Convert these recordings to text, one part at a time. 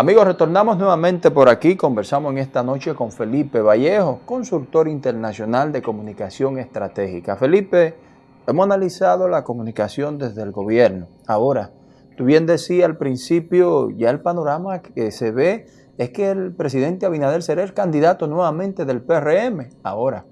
Amigos, retornamos nuevamente por aquí. Conversamos en esta noche con Felipe Vallejo, consultor internacional de comunicación estratégica. Felipe, hemos analizado la comunicación desde el gobierno. Ahora, tú bien decías al principio, ya el panorama que se ve es que el presidente Abinader será el candidato nuevamente del PRM. Ahora,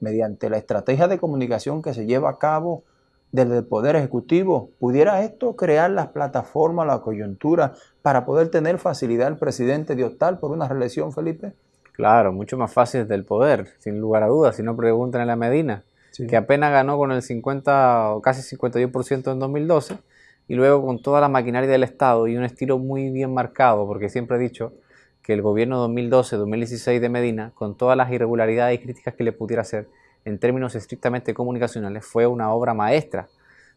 mediante la estrategia de comunicación que se lleva a cabo desde el Poder Ejecutivo, ¿pudiera esto crear las plataformas, la coyuntura para poder tener facilidad el presidente de optar por una reelección, Felipe? Claro, mucho más fácil desde el poder, sin lugar a dudas. Si no preguntan a la Medina, que apenas ganó con el 50 o casi 51% en 2012, y luego con toda la maquinaria del Estado y un estilo muy bien marcado, porque siempre he dicho que el gobierno 2012-2016 de Medina, con todas las irregularidades y críticas que le pudiera hacer, en términos estrictamente comunicacionales, fue una obra maestra,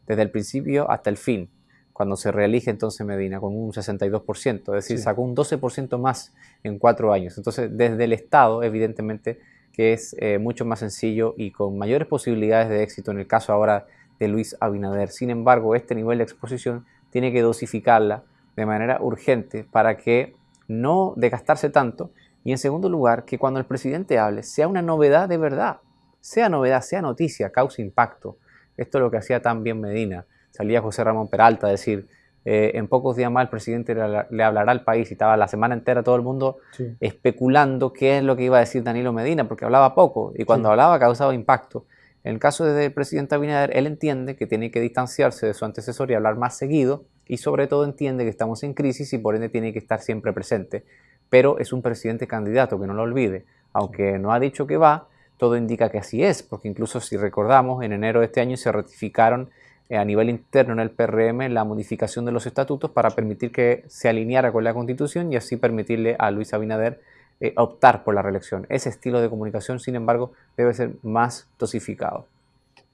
desde el principio hasta el fin, cuando se reelige entonces Medina con un 62%, es decir, sacó un 12% más en cuatro años. Entonces, desde el Estado, evidentemente, que es eh, mucho más sencillo y con mayores posibilidades de éxito en el caso ahora de Luis Abinader. Sin embargo, este nivel de exposición tiene que dosificarla de manera urgente para que no desgastarse tanto y en segundo lugar, que cuando el presidente hable sea una novedad de verdad, sea novedad, sea noticia, cause impacto. Esto es lo que hacía también Medina. Salía José Ramón Peralta a decir, eh, en pocos días más el presidente le, hablará al país y estaba la semana entera todo el mundo especulando qué es lo que iba a decir Danilo Medina, porque hablaba poco y cuando hablaba causaba impacto. En el caso del presidente Abinader, él entiende que tiene que distanciarse de su antecesor y hablar más seguido y sobre todo entiende que estamos en crisis y por ende tiene que estar siempre presente. Pero es un presidente candidato, que no lo olvide. Aunque no ha dicho que va, todo indica que así es, porque incluso si recordamos, en enero de este año se ratificaron eh, a nivel interno en el PRM la modificación de los estatutos para permitir que se alineara con la Constitución y así permitirle a Luis Abinader eh, optar por la reelección. Ese estilo de comunicación, sin embargo, debe ser más dosificado.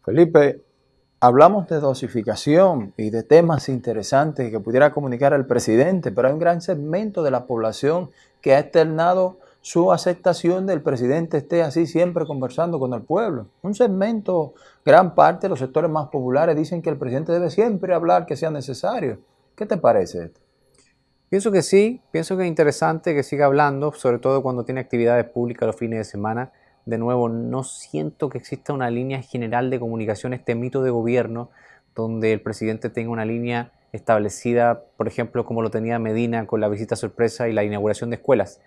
Felipe, hablamos de dosificación y de temas interesantes que pudiera comunicar el presidente, pero hay un gran segmento de la población que ha externado su aceptación del presidente esté así siempre conversando con el pueblo. Un segmento, gran parte de los sectores más populares dicen que el presidente debe siempre hablar que sea necesario. ¿Qué te parece esto? Pienso que sí, pienso que es interesante que siga hablando, sobre todo cuando tiene actividades públicas los fines de semana. De nuevo, no siento que exista una línea general de comunicación, este mito de gobierno, donde el presidente tenga una línea establecida, por ejemplo, como lo tenía Medina con la visita sorpresa y la inauguración de escuelas.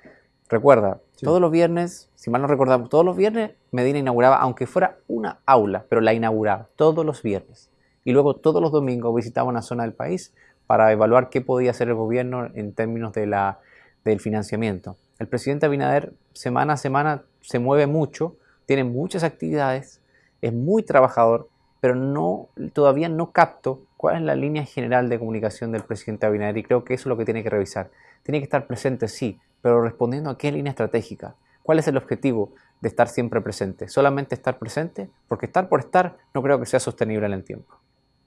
Recuerda, todos los viernes, si mal no recordamos, todos los viernes Medina inauguraba, aunque fuera una aula, pero la inauguraba todos los viernes. Y luego todos los domingos visitaba una zona del país para evaluar qué podía hacer el gobierno en términos de la, del financiamiento. El presidente Abinader semana a semana se mueve mucho, tiene muchas actividades, es muy trabajador, pero no, todavía no capto cuál es la línea general de comunicación del presidente Abinader y creo que eso es lo que tiene que revisar. Tiene que estar presente, sí, pero respondiendo a qué línea estratégica. ¿Cuál es el objetivo de estar siempre presente? ¿Solamente estar presente? Porque estar por estar no creo que sea sostenible en el tiempo.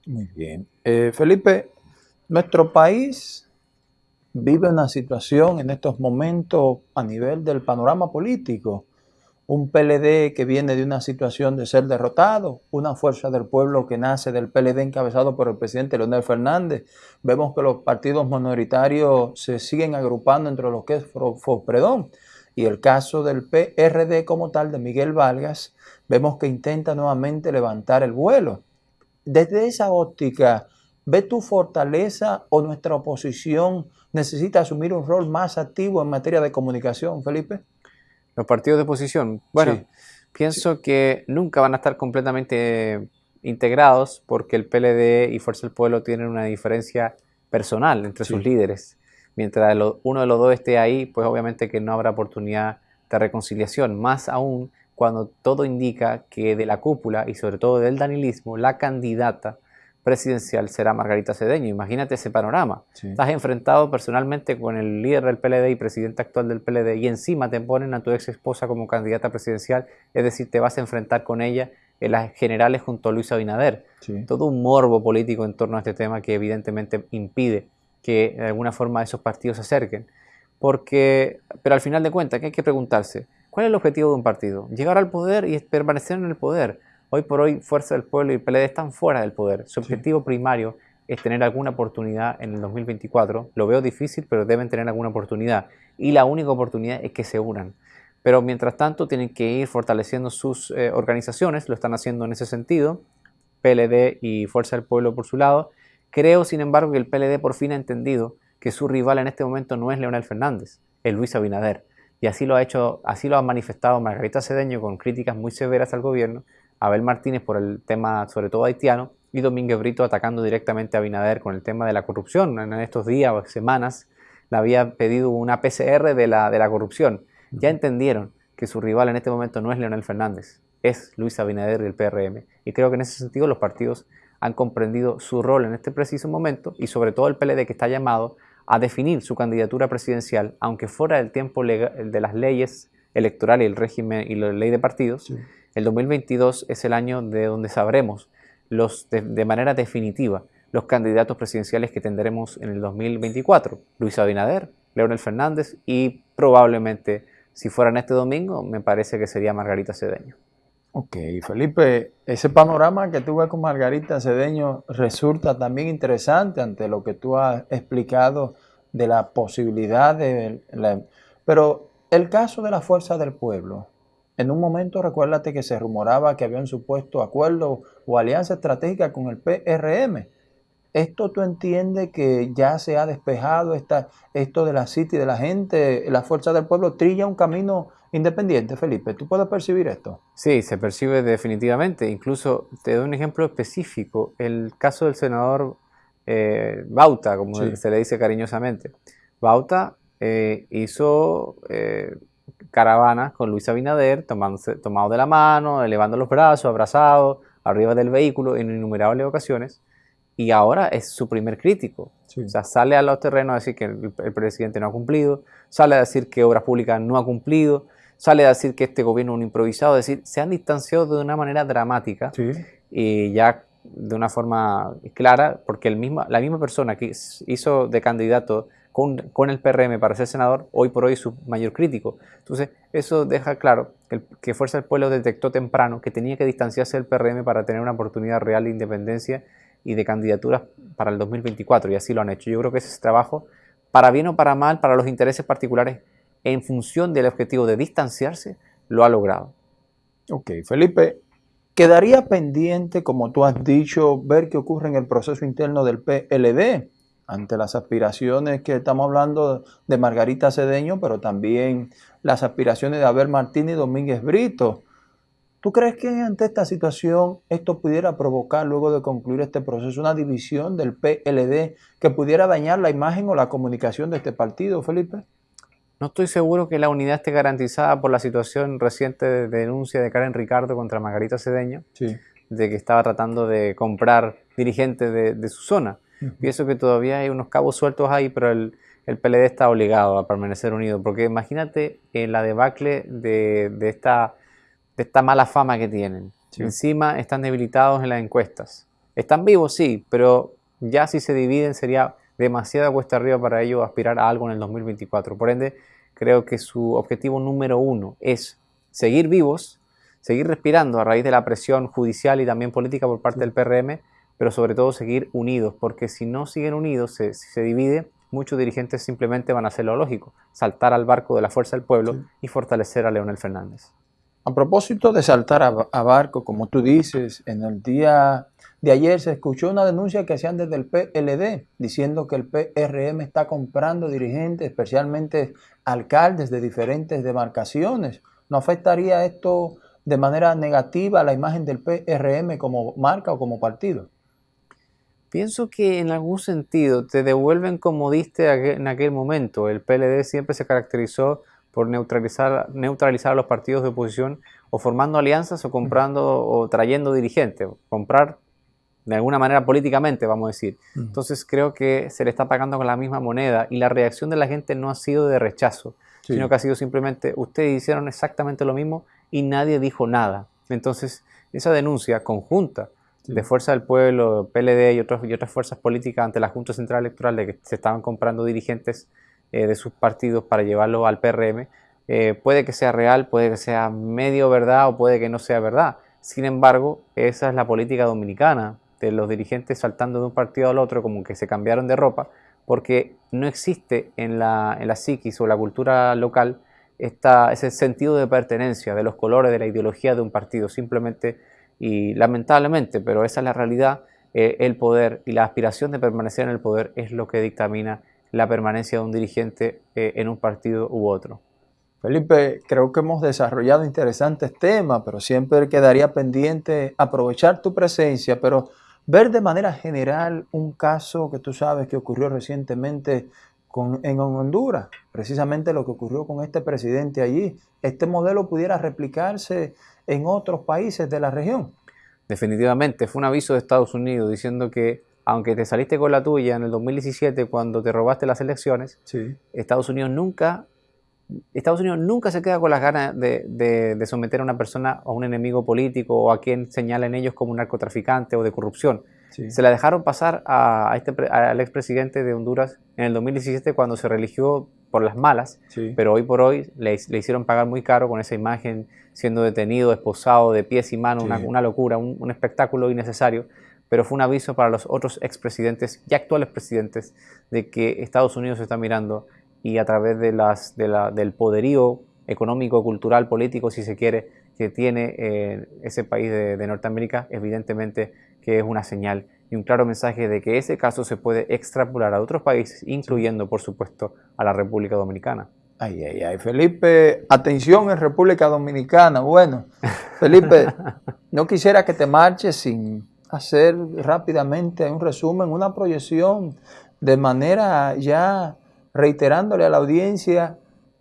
Muy bien. Eh, Felipe, nuestro país vive una situación en estos momentos a nivel del panorama político un PLD que viene de una situación de ser derrotado, una fuerza del pueblo que nace del PLD encabezado por el presidente Leonel Fernández. Vemos que los partidos minoritarios se siguen agrupando entre lo que es Fospredón. Y el caso del PRD como tal de Miguel Vargas, vemos que intenta nuevamente levantar el vuelo. Desde esa óptica, ¿ve tu fortaleza o nuestra oposición necesita asumir un rol más activo en materia de comunicación, Felipe? Los partidos de oposición. Bueno, pienso que nunca van a estar completamente integrados porque el PLD y Fuerza del Pueblo tienen una diferencia personal entre sus líderes. Mientras uno de los dos esté ahí, pues obviamente que no habrá oportunidad de reconciliación. Más aún cuando todo indica que de la cúpula y sobre todo del danilismo, la candidata presidencial será Margarita Cedeño. Imagínate ese panorama. Estás enfrentado personalmente con el líder del PLD y presidente actual del PLD y encima te ponen a tu ex esposa como candidata presidencial, es decir, te vas a enfrentar con ella en las generales junto a Luis Abinader. Todo un morbo político en torno a este tema que evidentemente impide que de alguna forma esos partidos se acerquen. Porque, pero al final de cuentas, ¿qué hay que preguntarse? ¿Cuál es el objetivo de un partido? Llegar al poder y permanecer en el poder Hoy por hoy Fuerza del Pueblo y PLD están fuera del poder. Su objetivo primario es tener alguna oportunidad en el 2024. Lo veo difícil, pero deben tener alguna oportunidad. Y la única oportunidad es que se unan. Pero mientras tanto tienen que ir fortaleciendo sus eh, organizaciones, lo están haciendo en ese sentido, PLD y Fuerza del Pueblo por su lado. Creo, sin embargo, que el PLD por fin ha entendido que su rival en este momento no es Leonel Fernández, es Luis Abinader. Y así lo ha hecho, así lo ha manifestado Margarita Cedeño con críticas muy severas al gobierno, Abel Martínez por el tema sobre todo haitiano y Domínguez Brito atacando directamente a Abinader con el tema de la corrupción. En estos días o semanas le había pedido una PCR de la, de la corrupción ya entendieron que su rival en este momento no es Leonel Fernández, es Luis Abinader y el PRM. Y creo que en ese sentido los partidos han comprendido su rol en este preciso momento y sobre todo el PLD que está llamado a definir su candidatura presidencial, aunque fuera del tiempo de las leyes electorales y el régimen y la ley de partidos, el 2022 es el año de donde sabremos los, de manera definitiva los candidatos presidenciales que tendremos en el 2024. Luis Abinader, Leonel Fernández y probablemente si fueran este domingo, me parece que sería Margarita Cedeño. Ok, Felipe, ese panorama que tú ves con Margarita Cedeño resulta también interesante ante lo que tú has explicado de la posibilidad de... Pero el caso de la fuerza del pueblo, en un momento recuérdate que se rumoraba que había un supuesto acuerdo o alianza estratégica con el PRM. ¿Esto tú entiendes que ya se ha despejado esta, esto de la City, de la gente, la fuerza del pueblo, trilla un camino independiente, Felipe? ¿Tú puedes percibir esto? Sí, se percibe definitivamente. Incluso te doy un ejemplo específico, el caso del senador eh, Bauta, como se le dice cariñosamente. Bauta eh, hizo eh, caravanas con Luis Abinader, tomado de la mano, elevando los brazos, abrazado, arriba del vehículo en innumerables ocasiones. Y ahora es su primer crítico. O sea, sale a los terrenos a decir que el, presidente no ha cumplido, sale a decir que Obras Públicas no ha cumplido, sale a decir que este gobierno es un improvisado, es decir, se han distanciado de una manera dramática y ya de una forma clara, porque el mismo, la misma persona que hizo de candidato con, el PRM para ser senador, hoy por hoy su mayor crítico. Entonces, eso deja claro que, que Fuerza del Pueblo detectó temprano que tenía que distanciarse del PRM para tener una oportunidad real de independencia y de candidaturas para el 2024 y así lo han hecho. Yo creo que ese trabajo, para bien o para mal, para los intereses particulares, en función del objetivo de distanciarse, lo ha logrado. Ok, Felipe, quedaría pendiente, como tú has dicho, ver qué ocurre en el proceso interno del PLD ante las aspiraciones que estamos hablando de Margarita Cedeño, pero también las aspiraciones de Abel Martínez y Domínguez Brito. ¿Tú crees que ante esta situación esto pudiera provocar, luego de concluir este proceso, una división del PLD que pudiera dañar la imagen o la comunicación de este partido, Felipe? No estoy seguro que la unidad esté garantizada por la situación reciente de denuncia de Karen Ricardo contra Margarita Cedeño, de que estaba tratando de comprar dirigentes de, su zona. Pienso que todavía hay unos cabos sueltos ahí, pero el, PLD está obligado a permanecer unido, porque imagínate en la debacle de, de esta de esta mala fama que tienen. Encima están debilitados en las encuestas. Están vivos, sí, pero ya si se dividen sería demasiada cuesta arriba para ellos aspirar a algo en el 2024. Por ende, creo que su objetivo número uno es seguir vivos, seguir respirando a raíz de la presión judicial y también política por parte del PRM, pero sobre todo seguir unidos, porque si no siguen unidos, se, si se divide, muchos dirigentes simplemente van a hacer lo lógico, saltar al barco de la fuerza del pueblo y fortalecer a Leonel Fernández. A propósito de saltar a, barco, como tú dices, en el día de ayer se escuchó una denuncia que hacían desde el PLD diciendo que el PRM está comprando dirigentes, especialmente alcaldes de diferentes demarcaciones. ¿No afectaría esto de manera negativa a la imagen del PRM como marca o como partido? Pienso que en algún sentido te devuelven como diste en aquel momento. El PLD siempre se caracterizó por neutralizar, neutralizar a los partidos de oposición o formando alianzas o comprando o trayendo dirigentes, comprar de alguna manera políticamente, vamos a decir. Entonces creo que se le está pagando con la misma moneda y la reacción de la gente no ha sido de rechazo, sino que ha sido simplemente, ustedes hicieron exactamente lo mismo y nadie dijo nada. Entonces esa denuncia conjunta de Fuerza del Pueblo, PLD y, otros, y otras fuerzas políticas ante la Junta Central Electoral de que se estaban comprando dirigentes eh, de sus partidos para llevarlo al PRM, eh, puede que sea real, puede que sea medio verdad o puede que no sea verdad. Sin embargo, esa es la política dominicana. de los dirigentes saltando de un partido al otro, como que se cambiaron de ropa, porque no existe en la, en la psiquis o la cultura local esta, ese sentido de pertenencia, de los colores, de la ideología de un partido. Simplemente, y lamentablemente, pero esa es la realidad, eh, el poder y la aspiración de permanecer en el poder es lo que dictamina la permanencia de un dirigente eh, en un partido u otro. Felipe, creo que hemos desarrollado interesantes temas, pero siempre quedaría pendiente aprovechar tu presencia, pero ver de manera general un caso que tú sabes que ocurrió recientemente en Honduras, precisamente lo que ocurrió con este presidente allí. ¿Este modelo pudiera replicarse en otros países de la región? Definitivamente, fue un aviso de Estados Unidos diciendo que aunque te saliste con la tuya en el 2017 cuando te robaste las elecciones, Estados Unidos nunca Estados Unidos nunca se queda con las ganas de, someter a una persona a un enemigo político o a quien señalen ellos como un narcotraficante o de corrupción. Se la dejaron pasar a, este, al expresidente de Honduras en el 2017 cuando se religió por las malas, pero hoy por hoy le, hicieron pagar muy caro con esa imagen siendo detenido, esposado de pies y manos, una, locura, un, espectáculo innecesario pero fue un aviso para los otros expresidentes y actuales presidentes de que Estados Unidos está mirando y a través de las, del poderío económico, cultural, político, si se quiere, que tiene eh, ese país de, Norteamérica, evidentemente que es una señal y un claro mensaje de que ese caso se puede extrapolar a otros países, incluyendo, por supuesto, a la República Dominicana. Ay, ay, ay, Felipe, atención en República Dominicana. Bueno, Felipe, no quisiera que te marches sin hacer rápidamente un resumen, una proyección de manera ya reiterándole a la audiencia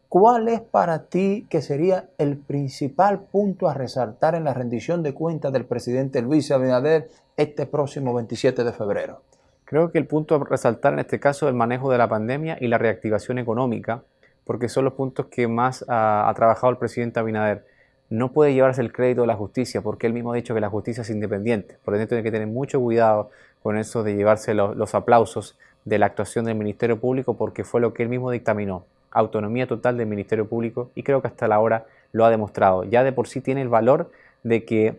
cuál es para ti que sería el principal punto a resaltar en la rendición de cuentas del presidente Luis Abinader este próximo 27 de febrero. Creo que el punto a resaltar en este caso es el manejo de la pandemia y la reactivación económica, porque son los puntos que más ha, trabajado el presidente Abinader. No puede llevarse el crédito de la justicia, porque él mismo ha dicho que la justicia es independiente. Por lo tanto, tiene que tener mucho cuidado con eso de llevarse los aplausos de la actuación del Ministerio Público porque fue lo que él mismo dictaminó, autonomía total del Ministerio Público y creo que hasta la hora lo ha demostrado. Ya de por sí tiene el valor de que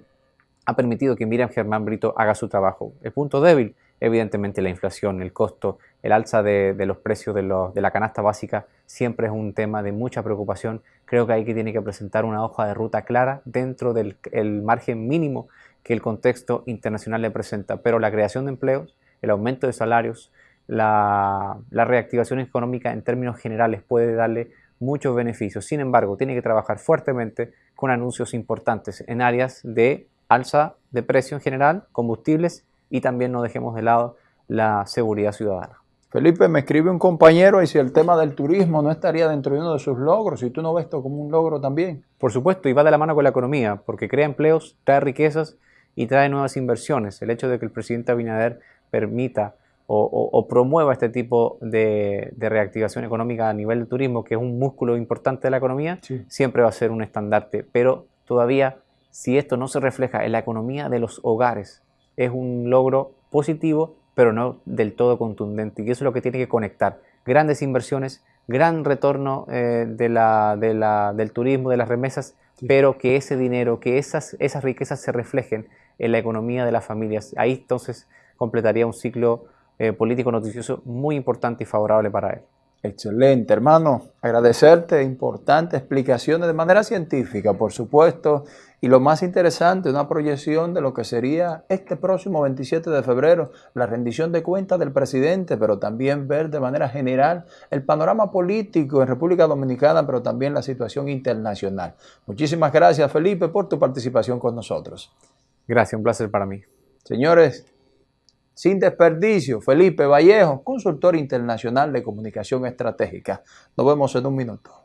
ha permitido que Miriam Germán Brito haga su trabajo. El punto débil, evidentemente la inflación, el costo, el alza de, los precios de, la canasta básica siempre es un tema de mucha preocupación. Creo que hay que tiene que presentar una hoja de ruta clara dentro del margen mínimo que el contexto internacional le presenta. Pero la creación de empleos, el aumento de salarios, la, reactivación económica en términos generales puede darle muchos beneficios. Sin embargo, tiene que trabajar fuertemente con anuncios importantes en áreas de alza de precio en general, combustibles y también no dejemos de lado la seguridad ciudadana. Felipe, me escribe un compañero y si el tema del turismo no estaría dentro de uno de sus logros, y tú no ves esto como un logro también. Por supuesto, y va de la mano con la economía, porque crea empleos, trae riquezas y trae nuevas inversiones. El hecho de que el presidente Abinader permita o, promueva este tipo de, reactivación económica a nivel de turismo, que es un músculo importante de la economía, siempre va a ser un estandarte. Pero todavía, si esto no se refleja en la economía de los hogares, es un logro positivo, pero no del todo contundente. Y eso es lo que tiene que conectar. Grandes inversiones, gran retorno eh, de la, del turismo, de las remesas, pero que ese dinero, que esas, esas riquezas se reflejen en la economía de las familias. Ahí entonces completaría un ciclo eh, político noticioso muy importante y favorable para él. Excelente, hermano. Agradecerte, importantes explicaciones de manera científica, por supuesto, y lo más interesante, una proyección de lo que sería este próximo 27 de febrero, la rendición de cuentas del presidente, pero también ver de manera general el panorama político en República Dominicana, pero también la situación internacional. Muchísimas gracias, Felipe, por tu participación con nosotros. Gracias, un placer para mí. Señores, sin desperdicio, Felipe Vallejo, consultor internacional de comunicación estratégica. Nos vemos en un minuto.